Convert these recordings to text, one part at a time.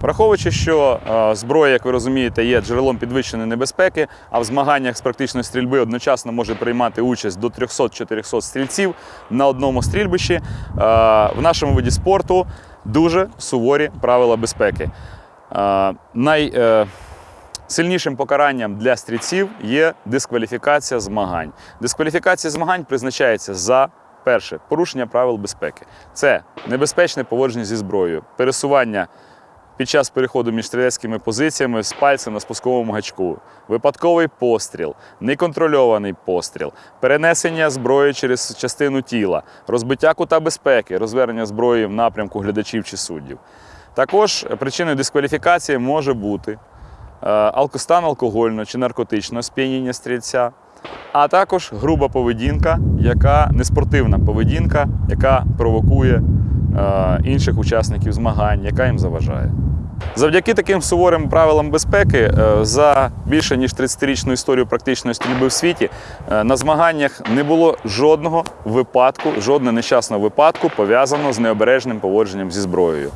Враховуючи, що е, зброя, як ви розумієте, є джерелом підвищеної небезпеки, а в змаганнях з практичної стрільби одночасно може приймати участь до 300-400 стрільців на одному стрільбищі, е, в нашому виді спорту дуже суворі правила безпеки. Е, Най, е, Сильнішим покаранням для стрільців є дискваліфікація змагань. Дискваліфікація змагань призначається за перше порушення правил безпеки. Це небезпечне поводження зі зброєю, пересування під час переходу між стрілецькими позиціями з пальцем на спусковому гачку, випадковий постріл, неконтрольований постріл, перенесення зброї через частину тіла, розбиття кута безпеки, розвернення зброї в напрямку глядачів чи суддів. Також причиною дискваліфікації може бути е, алко- алкогольного чи наркотичного сп'яніння стрільця, а також груба поведінка, яка неспортивна поведінка, яка провокує інших учасників змагань, яка їм заважає. Завдяки таким суворим правилам безпеки е, за більше ніж 30-річну історію практичної стрільби в світі е, на змаганнях не було жодного випадку, жодного нещасного випадку пов'язаного з необережним поводженням зі зброєю.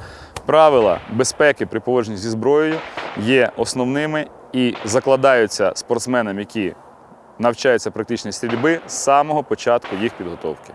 Правила безпеки при поводженні зі зброєю є основними і закладаються спортсменам, які навчаються практичній стрільби з самого початку їх підготовки.